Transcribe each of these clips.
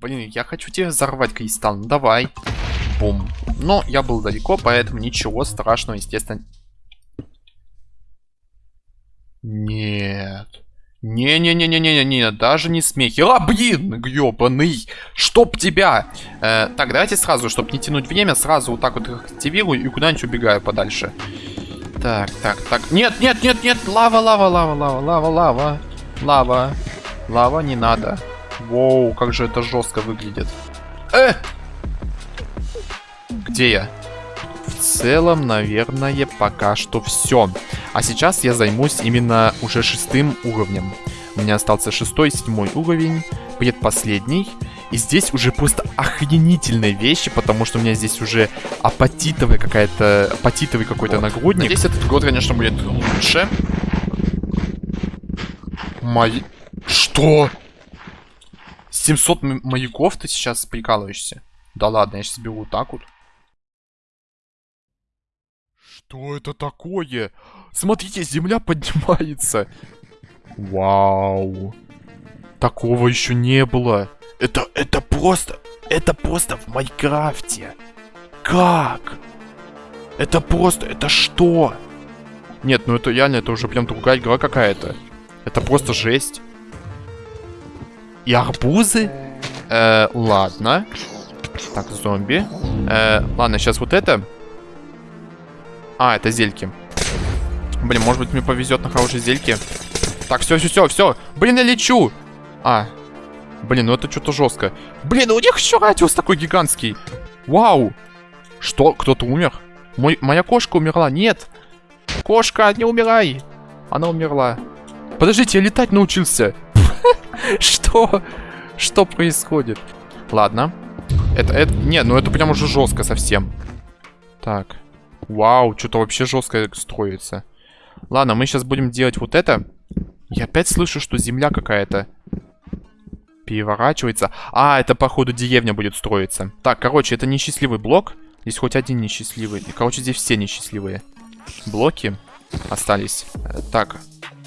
Блин, я хочу тебе взорвать кристалл. Ну, давай. Бум. Но я был далеко, поэтому ничего страшного, естественно. Нет. Не-не-не-не-не-не, даже не смехи. А, блин, гребаный, чтоб тебя. Э, так, давайте сразу, чтобы не тянуть время, сразу вот так вот их активирую и куда-нибудь убегаю подальше. Так, так, так. Нет, нет, нет, нет, лава, лава, лава, лава, лава, лава. Лава. Лава, не надо. Воу, как же это жестко выглядит. Э! Где я? В целом, наверное, пока что все. А сейчас я займусь именно уже шестым уровнем. У меня остался шестой, седьмой уровень, предпоследний. И здесь уже просто охренительные вещи, потому что у меня здесь уже апатитовый какая-то апатитовый какой-то нагрудник. Здесь этот год, конечно, будет лучше. Мои... Что? 700 маяков ты сейчас прикалываешься? Да ладно, я сейчас бегу вот так вот. Что это такое? Смотрите, земля поднимается. Вау. Такого еще не было. Это, это просто, это просто в Майнкрафте. Как? Это просто, это что? Нет, ну это реально, это уже прям другая игра какая-то. Это просто жесть. И арбузы? Э, ладно. Так, зомби. Э, ладно, сейчас вот это. А, это зельки. Блин, может быть мне повезет на хорошие зельки. Так, все, все, все, все. Блин, я лечу. А. Блин, ну это что-то жестко. Блин, у них еще радиус такой гигантский. Вау. Что? Кто-то умер? Мой, моя кошка умерла. Нет. Кошка, не умирай. Она умерла. Подождите, я летать научился. Что? Что? Что происходит? Ладно. Это, это... Нет, ну это прям уже жестко совсем. Так. Вау, что-то вообще жестко строится. Ладно, мы сейчас будем делать вот это. Я опять слышу, что земля какая-то переворачивается. А, это, походу, деревня будет строиться. Так, короче, это несчастливый блок. Здесь хоть один несчастливый. И, короче, здесь все несчастливые блоки остались. Так,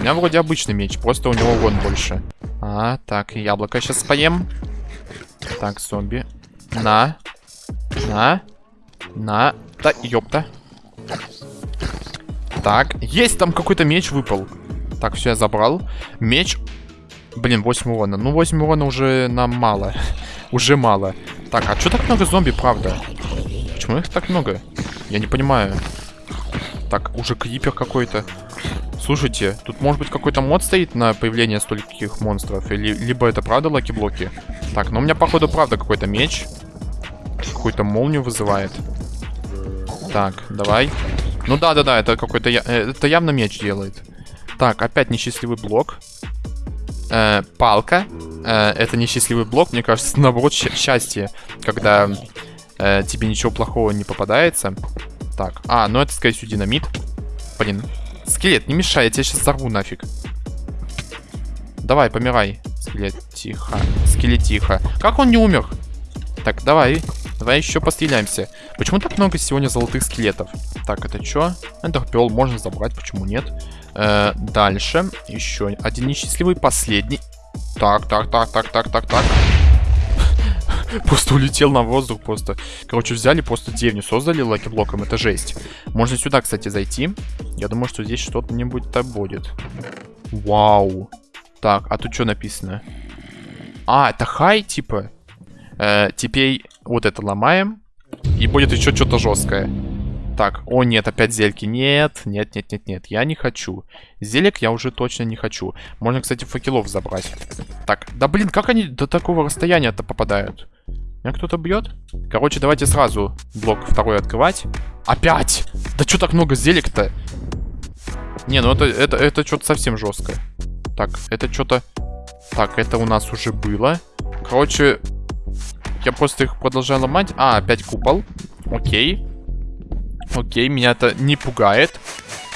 У меня вроде обычный меч, просто у него вон больше. А, так, яблоко сейчас поем. Так, зомби. На. На. На. Да, ёпта. Так, есть там какой-то меч выпал. Так, все, я забрал. Меч. Блин, 8 урона. Ну, 8 урона уже нам мало. уже мало. Так, а что так много зомби, правда? Почему их так много? Я не понимаю. Так, уже крипер какой-то. Слушайте, тут может быть какой-то мод стоит на появление стольких монстров? Или либо это правда lucky-блоки? Так, ну у меня походу правда какой-то меч. Какую-то молнию вызывает. Так, давай. Ну да-да-да, это какой-то... Э, это явно меч делает. Так, опять несчастливый блок. Э, палка. Э, это несчастливый блок, мне кажется, наоборот, счастье. Когда э, тебе ничего плохого не попадается. Так, а, ну это, скорее всего, динамит. Блин, скелет, не мешай, я тебя сейчас взорву нафиг. Давай, помирай. Скелет, тихо. Скелет, тихо. Как он не умер? Так, давай. Давай еще постреляемся. Почему так много сегодня золотых скелетов? Так, это что? Эндерпел можно забрать, почему нет? Э, дальше. Еще один несчастливый, последний. Так, так, так, так, так, так, так. Просто улетел на воздух, просто. Короче, взяли, просто деревню создали лаки-блоком, это жесть. Можно сюда, кстати, зайти. Я думаю, что здесь что-нибудь-то будет. Вау. Так, а тут что написано? А, это хай, типа? Э, теперь вот это ломаем. И будет еще что-то жесткое. Так, о нет, опять зельки. Нет, нет, нет, нет, нет, я не хочу. Зелек я уже точно не хочу. Можно, кстати, факелов забрать. Так, да блин, как они до такого расстояния-то попадают? Меня кто-то бьет? Короче, давайте сразу блок второй открывать. Опять! Да что так много зелек-то? Не, ну это, это, это что-то совсем жесткое. Так, это что-то... Так, это у нас уже было. Короче, Я просто их продолжаю ломать. А, опять купол. Окей. Окей, меня это не пугает.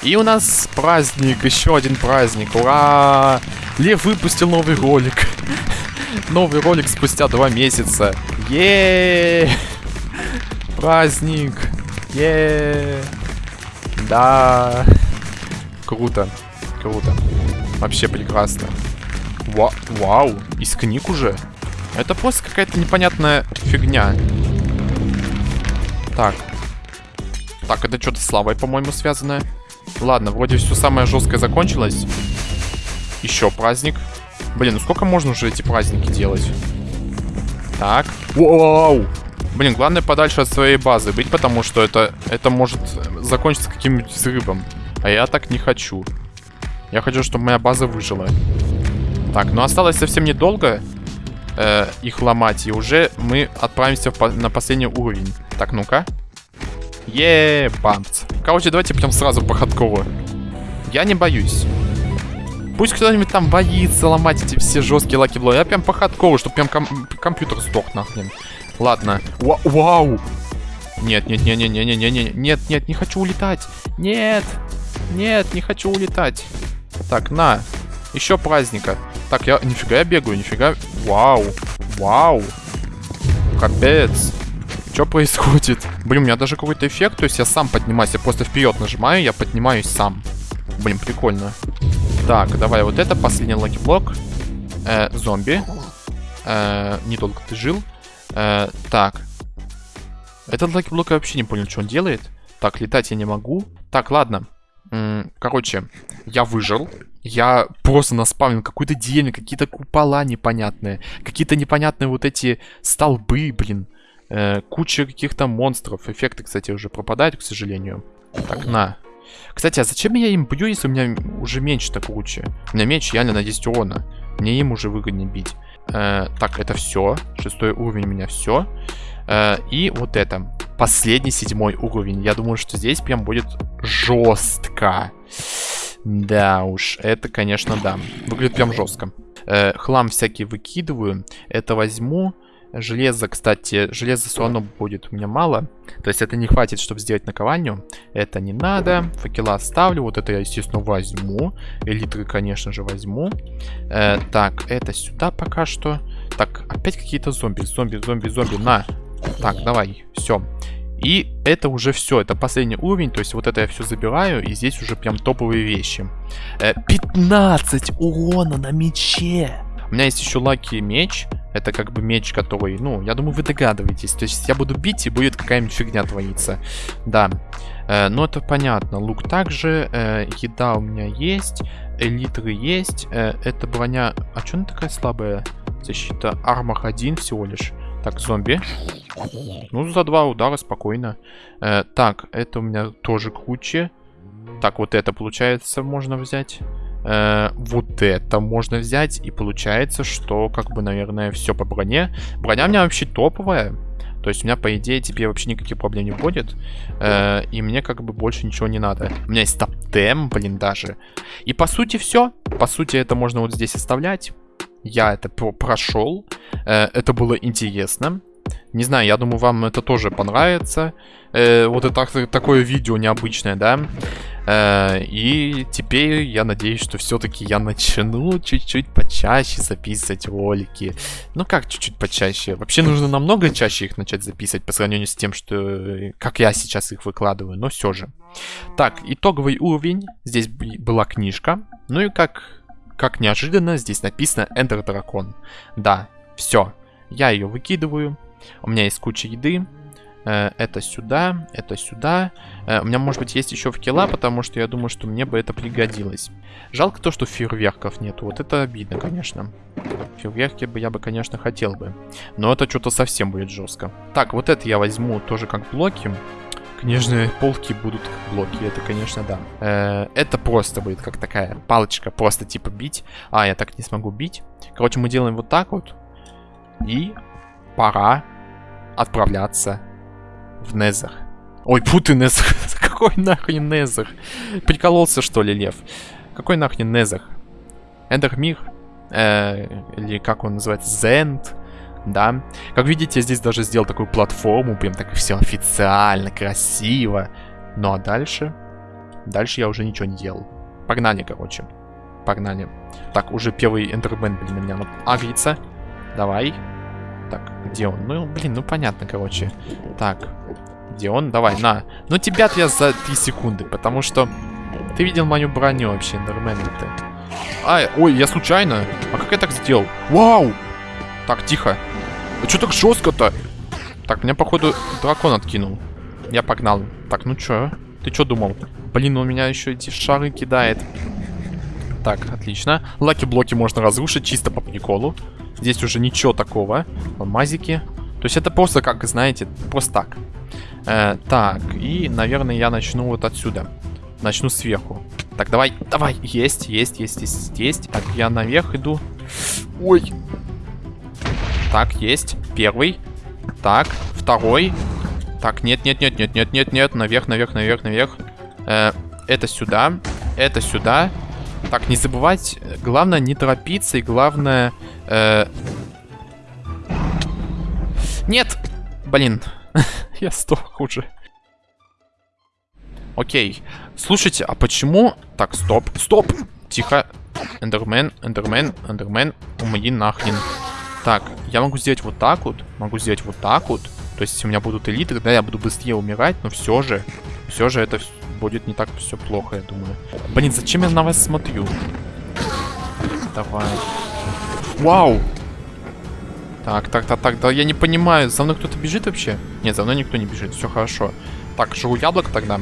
И у нас праздник, еще один праздник. Ура! Лев выпустил новый ролик. Новый ролик спустя два месяца. Еее! Праздник! Еее! Да! Круто, круто. Вообще прекрасно. Ва вау, из книг уже? Это просто какая-то непонятная фигня. Так. Так, это что-то с лавой, по-моему, связанное. Ладно, вроде все самое жесткое закончилось. Еще праздник. Блин, ну сколько можно уже эти праздники делать? Так. Вау! Блин, главное подальше от своей базы быть, потому что это, это может закончиться каким-нибудь взрывом. А я так не хочу. Я хочу, чтобы моя база выжила. Так, ну осталось совсем недолго э, их ломать. И уже мы отправимся по на последний уровень. Так, ну-ка. Еее, бамц. Короче, давайте прям сразу по хардкору. Я не боюсь. Пусть кто-нибудь там боится ломать эти все жесткие lucky-блоки. Я прям по хардкору, чтобы прям ком компьютер сдох нахрен. Ладно. Ва вау! Нет, нет, нет, нет, нет, нет, нет, нет, нет, не хочу улетать. Нет, нет, не хочу улетать. Так, на. Еще праздника. Так, я... Нифига я бегаю, нифига... Вау. Вау. Капец. Что происходит? Блин, у меня даже какой-то эффект, то есть я сам поднимаюсь, я просто вперед нажимаю, я поднимаюсь сам. Блин, прикольно. Так, давай вот это, последний lucky-блок. Э, зомби. Э, недолго ты жил. Э, так. Этот lucky-блок я вообще не понял, что он делает. Так, летать я не могу. Так, ладно. Короче, я выжил. Я просто наспавнил какую-то деревню, какие-то купола непонятные. Какие-то непонятные вот эти столбы, блин. Э, куча каких-то монстров. Эффекты, кстати, уже пропадают, к сожалению. Так, на. Кстати, а зачем я им бью, если у меня уже меньше-то куча? У меня меч реально на 10 урона. Мне им уже выгоднее бить. Э, так, это все. Шестой уровень у меня все. Э, и вот это. Последний седьмой уровень. Я думаю, что здесь прям будет жестко. Да уж, это, конечно, да. Выглядит прям жестко. Э, хлам всякий выкидываю. Это возьму. Железо, кстати, железа все равно будет у меня мало. То есть это не хватит, чтобы сделать наковальню. Это не надо. Факела оставлю. Вот это я, естественно, возьму. Элитры, конечно же, возьму. Э, так, это сюда пока что. Так, опять какие-то зомби. Зомби, зомби, зомби. На. Так, давай. Все. И это уже все, это последний уровень, то есть вот это я все забираю, и здесь уже прям топовые вещи. 15 э, урона на мече! У меня есть еще лаки меч, это как бы меч, который, ну, я думаю, вы догадываетесь. То есть я буду бить, и будет какая-нибудь фигня твориться. Да. Э, ну, это понятно. Лук также. Э, еда у меня есть. Элитры есть. Э, это броня... А что она такая слабая? Защита. Армор 1 всего лишь. Так, зомби. Ну, за два удара спокойно. Э, так, это у меня тоже куча. Так, вот это, получается, можно взять. Э, вот это можно взять. И получается, что, как бы, наверное, все по броне. Броня у меня вообще топовая. То есть у меня, по идее, теперь вообще никаких проблем не будет. Э, и мне как бы больше ничего не надо. У меня есть топтем, блин, даже. И по сути все. По сути, это можно вот здесь оставлять. Я это прошел. Э, это было интересно. Не знаю, я думаю, вам это тоже понравится. Э, вот это такое видео необычное, да? Э, и теперь я надеюсь, что все-таки я начну чуть-чуть почаще записывать ролики. Ну как чуть-чуть почаще? Вообще нужно намного чаще их начать записывать по сравнению с тем, что как я сейчас их выкладываю, но все же. Так, итоговый уровень. Здесь была книжка. Ну и как как неожиданно, здесь написано Ender Dragon. Да, все. Я ее выкидываю. У меня есть куча еды. Э, это сюда, это сюда. Э, у меня, может быть, есть еще факела, потому что я думаю, что мне бы это пригодилось. Жалко то, что фейерверков нету. Вот это обидно, конечно. Фейерверки бы я бы, конечно, хотел бы. Но это что-то совсем будет жестко. Так, вот это я возьму тоже как блоки. Книжные полки будут как блоки, это, конечно, да. Э, это просто будет как такая палочка, просто типа бить. А, я так не смогу бить. Короче, мы делаем вот так вот. И пора отправляться в Незер. Ой, фу ты, Незер. Какой нахрен Незер? Прикололся, что ли, Лев? Какой нахрен Незер? Эндермир? Э, или как он называется? Зенд? Да. Как видите, я здесь даже сделал такую платформу. Прям так все официально, красиво. Ну а дальше... Дальше я уже ничего не делал. Погнали, короче. Погнали. Так, уже первый эндермен, блин, на меня агрится. Давай. Так, где он? Ну, блин, ну понятно, короче. Так, где он? Давай, на. Ну тебя-то я за 3 секунды, потому что... Ты видел мою броню вообще, эндермен ты. Ай, ой, я случайно. А как я так сделал? Вау! Так, тихо. А что так жестко-то? Так, меня, походу, дракон откинул. Я погнал. Так, ну чё? Ты что думал? Блин, он меня еще эти шары кидает. Так, отлично. Лаки-блоки можно разрушить чисто по приколу. Здесь уже ничего такого. Алмазики. То есть это просто, как, знаете, просто так. Э, так, и, наверное, я начну вот отсюда. Начну сверху. Так, давай, давай. Есть, есть, есть, есть, есть. Так, я наверх иду. Ой. Так, есть. Первый. Так, второй. Так, нет, нет, нет, нет, нет, нет, нет. Наверх, наверх, наверх, наверх. Э, это сюда. Это сюда. Так, не забывать. Главное не торопиться и главное... Э... Нет! Блин. Я сдох уже. Окей. Слушайте, а почему... Так, стоп. Стоп! Тихо. Эндермен, эндермен, эндермен. Умри нахрен. Так, я могу сделать вот так вот. Могу сделать вот так вот. То есть, если у меня будут элиты, тогда я буду быстрее умирать, но все же... Все же это будет не так все плохо, я думаю. Блин, зачем я на вас смотрю? Давай. Вау! Так, так, так, так, да я не понимаю, за мной кто-то бежит вообще? Нет, за мной никто не бежит, все хорошо. Так, жру яблоко тогда.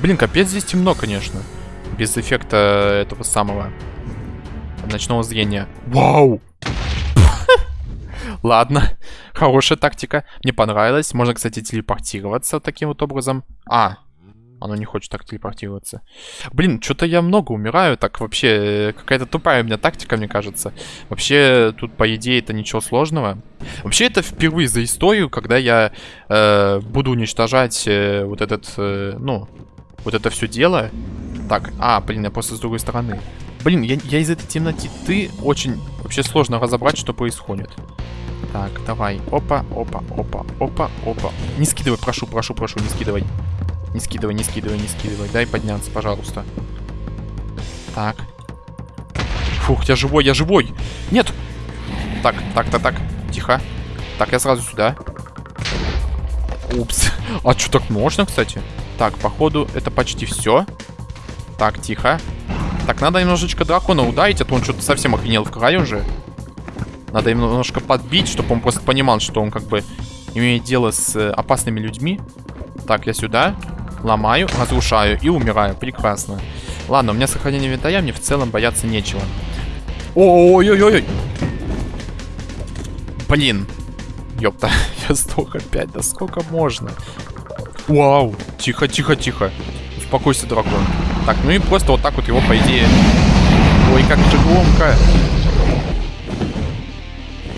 Блин, капец здесь темно, конечно. Без эффекта этого самого ночного зрения. Вау! Ладно, хорошая тактика. Мне понравилось. Можно, кстати, телепортироваться таким вот образом. А, оно не хочет так телепортироваться. Блин, что-то я много умираю. Так вообще, какая-то тупая у меня тактика, мне кажется. Вообще, тут, по идее, это ничего сложного. Вообще, это впервые за историю, когда я э, буду уничтожать э, вот этот, э, ну, вот это все дело. Так, а, блин, я просто с другой стороны. Блин, я, я из этой темноты очень вообще сложно разобрать, что происходит. Так, давай. Опа, опа, опа, опа, опа. Не скидывай, прошу, прошу, прошу, не скидывай. Не скидывай, не скидывай, не скидывай. Дай подняться, пожалуйста. Так. Фух, я живой, я живой. Нет. Так, так, так, так. Тихо. Так, я сразу сюда. Упс. А что, так можно, кстати? Так, походу, это почти все. Так, тихо. Так, надо немножечко дракона ударить, а то он что-то совсем охренел в край уже. Надо немножко подбить, чтобы он просто понимал, что он как бы имеет дело с э, опасными людьми. Так, я сюда. Ломаю, разрушаю и умираю. Прекрасно. Ладно, у меня сохранение инвентаря, мне в целом бояться нечего. Ой-ой-ой-ой. Блин. Ёпта, я сдох опять. Да сколько можно? Вау. Тихо, тихо, тихо. Успокойся, дракон. Так, ну и просто вот так вот его, по идее... Ой, как же громко.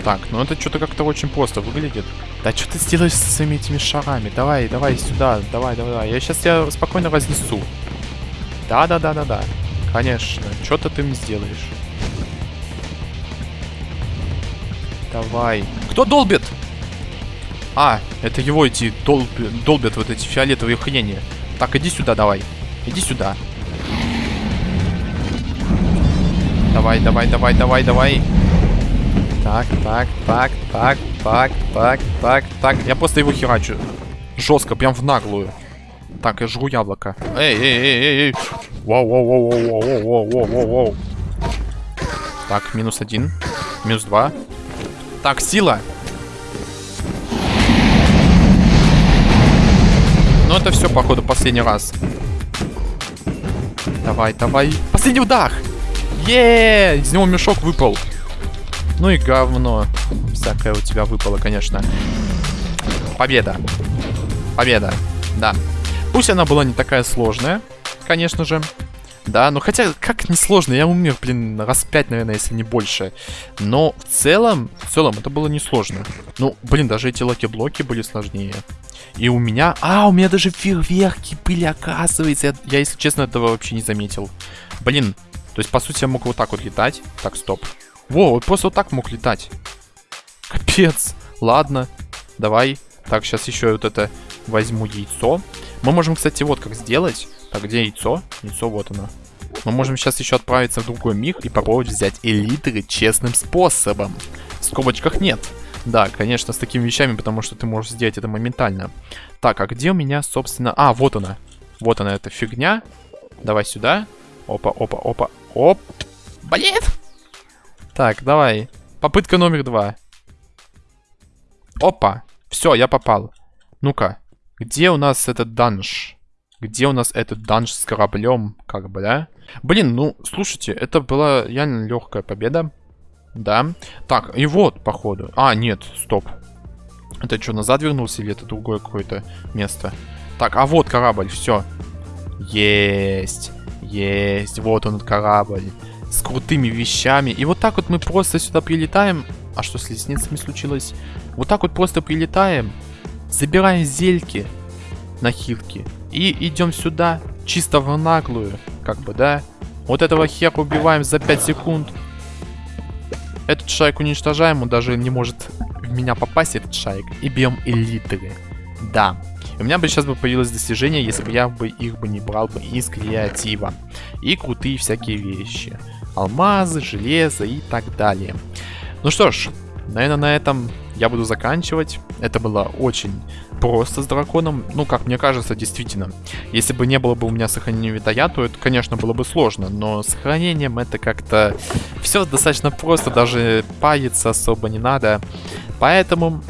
Так, ну это что-то как-то очень просто выглядит. Да что ты сделаешь со своими этими шарами? Давай, давай сюда, давай, давай, давай. Я сейчас тебя спокойно разнесу. Да-да-да-да-да. Конечно, что-то ты мне сделаешь. Давай. Кто долбит? А, это его эти долб... долбят вот эти фиолетовые хрени. Так, иди сюда давай. Иди сюда. Давай, давай, давай, давай, давай. Так, так, так, так, так, так, так, так. Я просто его херачу. Жестко, прям в наглую. Так, я жру яблоко. Эй, эй, эй, эй, эй. Вау, вау, вау, вау, вау, вау, вау, вау, вау. Так, минус один. Минус два. Так, сила. Ну, это все, походу, последний раз. Давай, давай. Последний удар! Еее! Из него мешок выпал. Ну и говно. Всякое у тебя выпало, конечно. Победа. Победа. Да. Пусть она была не такая сложная, конечно же. Да, ну хотя, как несложно, я умер, блин, раз пять, наверное, если не больше. Но в целом, в целом, это было несложно. Ну, блин, даже эти lucky-блоки были сложнее. И у меня... А, у меня даже фейерверки были, оказывается. Я, я, если честно, этого вообще не заметил. Блин, то есть, по сути, я мог вот так вот летать. Так, стоп. Во, вот просто вот так мог летать. Капец. Ладно, давай. Так, сейчас еще вот это возьму яйцо. Мы можем, кстати, вот как сделать. Так, где яйцо? Яйцо, вот оно. Мы можем сейчас еще отправиться в другой мир и попробовать взять элитры честным способом. В скобочках нет. Да, конечно, с такими вещами, потому что ты можешь сделать это моментально. Так, а где у меня, собственно... А, вот она. Вот она, эта фигня. Давай сюда. Опа, опа, опа. Оп. Блин! Так, давай. Попытка номер два. Опа. Все, я попал. Ну-ка. Где у нас этот данж? Где у нас этот данж с кораблем? Как бы, да? Блин, ну, слушайте, это была реально легкая победа. Да. Так, и вот, походу. А, нет, стоп. Это что, назад вернулся или это другое какое-то место? Так, а вот корабль, все. Есть. Есть. Вот он, корабль. С крутыми вещами. И вот так вот мы просто сюда прилетаем. А что с лестницами случилось? Вот так вот просто прилетаем. Забираем зельки на хилки. И идем сюда. Чисто в наглую. Как бы, да? Вот этого хера убиваем за 5 секунд. Этот шайк уничтожаем. Он даже не может в меня попасть, этот шайк. И бьем элиты. Да. У меня бы сейчас бы появилось достижение, если бы я бы их бы не брал бы из креатива. И крутые всякие вещи. Алмазы, железо и так далее. Ну что ж, наверное, на этом я буду заканчивать. Это было очень просто с драконом. Ну, как мне кажется, действительно. Если бы не было бы у меня сохранения витая, то это, конечно, было бы сложно. Но сохранением это как-то все достаточно просто. Даже паяться особо не надо. Поэтому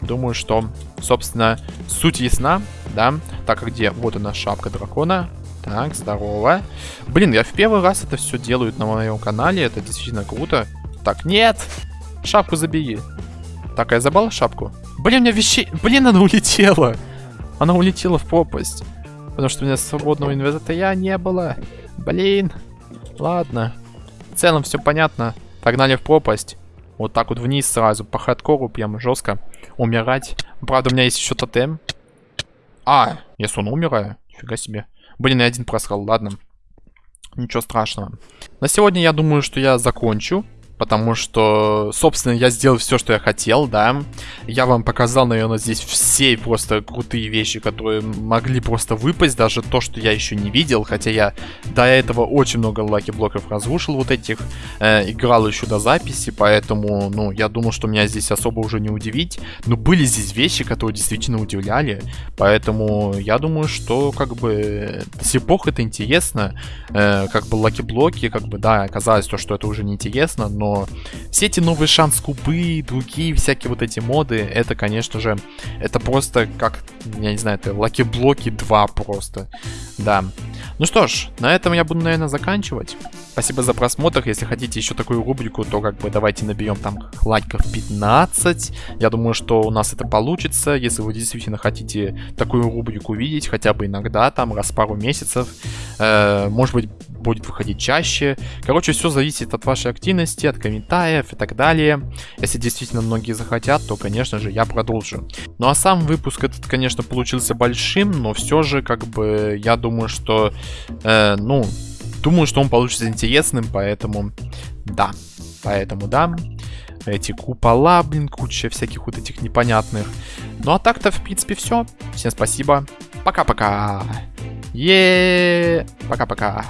думаю, что, собственно, суть ясна, да? Так, а где? Вот она, шапка дракона. Так, здорово. Блин, я в первый раз это все делают на моем канале. Это действительно круто. Так, нет! Шапку забери. Так, а я забрал шапку? Блин, у меня вещей... Блин, она улетела! Она улетела в пропасть. Потому что у меня свободного инвентаря не было. Блин. Ладно. В целом все понятно. Погнали в пропасть. Вот так вот вниз сразу. По хардкору прям жестко. Умирать. Правда, у меня есть еще тотем. А, я сон умираю. Фига себе. Блин, я один просрал, ладно. Ничего страшного. На сегодня я думаю, что я закончу потому что, собственно, я сделал все, что я хотел, да. Я вам показал, наверное, здесь все просто крутые вещи, которые могли просто выпасть, даже то, что я еще не видел, хотя я до этого очень много лаки-блоков разрушил вот этих, э, играл еще до записи, поэтому, ну, я думал, что меня здесь особо уже не удивить, но были здесь вещи, которые действительно удивляли, поэтому я думаю, что, как бы, до сих пор это интересно, э, как бы lucky блоки, как бы, да, оказалось то, что это уже не интересно, но все эти новые шанс кубы, другие всякие вот эти моды, это, конечно же, это просто как, я не знаю, это lucky блоки 2 просто, да. Ну что ж, на этом я буду, наверное, заканчивать. Спасибо за просмотр. Если хотите еще такую рубрику, то как бы давайте наберем там лайков 15. Я думаю, что у нас это получится. Если вы действительно хотите такую рубрику видеть, хотя бы иногда, там, раз в пару месяцев. Э, может быть, будет выходить чаще. Короче, все зависит от вашей активности, от комментариев и так далее. Если действительно многие захотят, то, конечно же, я продолжу. Ну а сам выпуск этот, конечно, получился большим, но все же, как бы, я думаю, что, э, ну, думаю, что он получится интересным, поэтому, да, поэтому, да. Эти купола, блин, куча всяких вот этих непонятных. Ну а так-то, в принципе, все. Всем спасибо. Пока-пока. Е, Пока-пока.